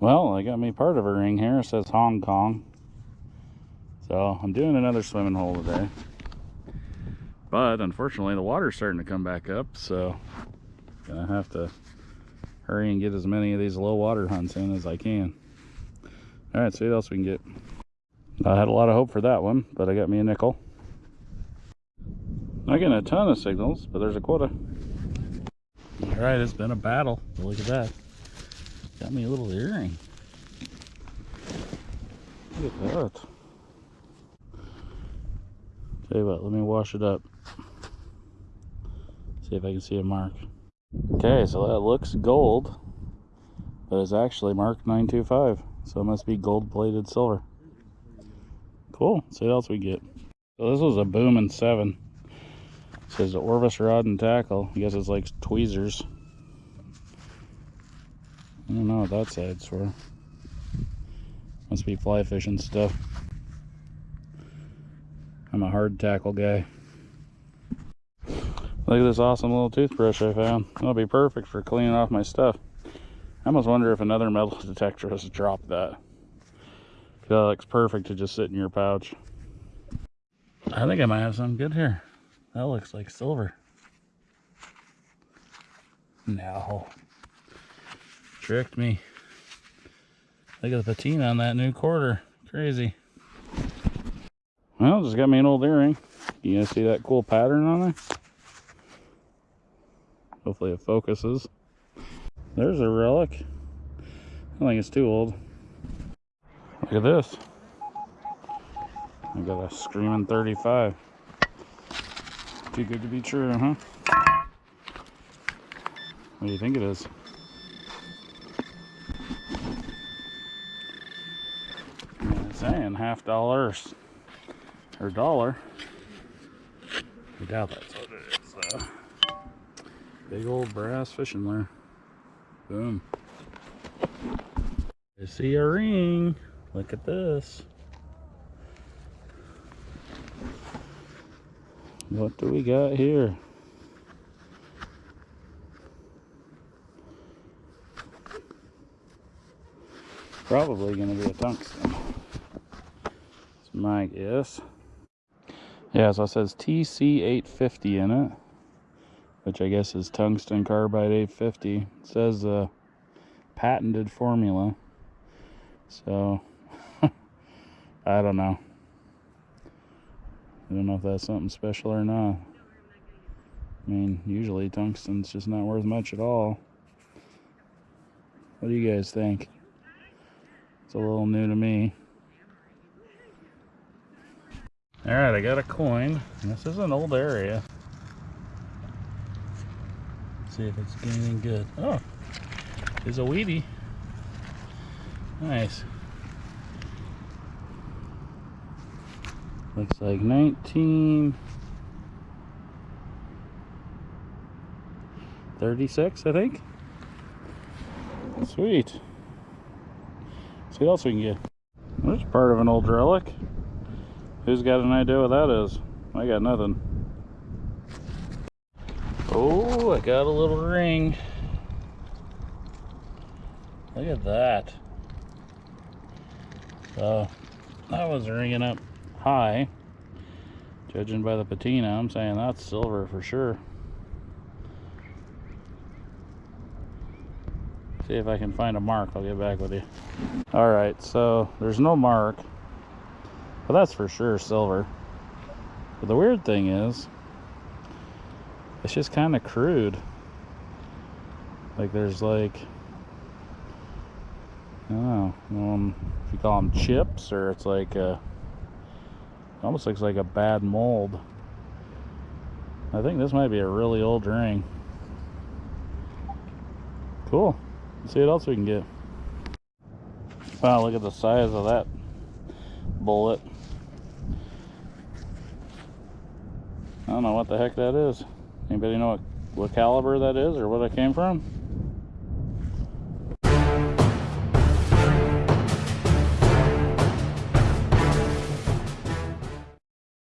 Well, I got me part of a ring here. It says Hong Kong. So I'm doing another swimming hole today. But unfortunately the water's starting to come back up, so gonna have to hurry and get as many of these low water hunts in as I can. All right, see what else we can get. I had a lot of hope for that one, but I got me a nickel. Not getting a ton of signals, but there's a quota. All right, it's been a battle. Look at that. Got me a little earring. Look at that. Tell you what, let me wash it up. See if I can see a mark. Okay, so that looks gold, but it's actually marked 925. So it must be gold plated silver. Cool. See what else we get. So this was a Boomin 7. It says Orvis rod and tackle. I guess it's like tweezers. I don't know what that side's for. Must be fly fishing stuff. I'm a hard tackle guy. Look at this awesome little toothbrush I found. That'll be perfect for cleaning off my stuff. I almost wonder if another metal detector has dropped that. That looks perfect to just sit in your pouch. I think I might have something good here. That looks like silver. No. Tricked me. Look at the patina on that new quarter. Crazy. Well, just got me an old earring. You guys see that cool pattern on there? Hopefully it focuses. There's a relic. I think it's too old. Look at this. I got a screaming 35. Too good to be true, huh? What do you think it is? Saying half dollars or dollar. I doubt that's what it is though. Big old brass fishing lure. Boom. I see a ring. Look at this. What do we got here? Probably going to be a tungsten. My guess. Yeah, so it says TC850 in it, which I guess is tungsten carbide 850. It says a uh, patented formula. So, I don't know. I don't know if that's something special or not. I mean, usually tungsten's just not worth much at all. What do you guys think? It's a little new to me. Alright, I got a coin. This is an old area. Let's see if it's anything good. Oh, it's a wheatie. Nice. Looks like 19... 36, I think. Sweet. See what else we can get. There's part of an old relic. Who's got an idea what that is? I got nothing. Oh, I got a little ring. Look at that. So, that was ringing up high. Judging by the patina, I'm saying that's silver for sure. See if I can find a mark. I'll get back with you. All right, so there's no mark. But that's for sure silver. But the weird thing is, it's just kind of crude. Like there's like, I don't know, um, if you call them chips or it's like a, almost looks like a bad mold. I think this might be a really old ring. Cool. Let's see what else we can get. Wow, look at the size of that bullet. I don't know what the heck that is. Anybody know what, what caliber that is or what it came from?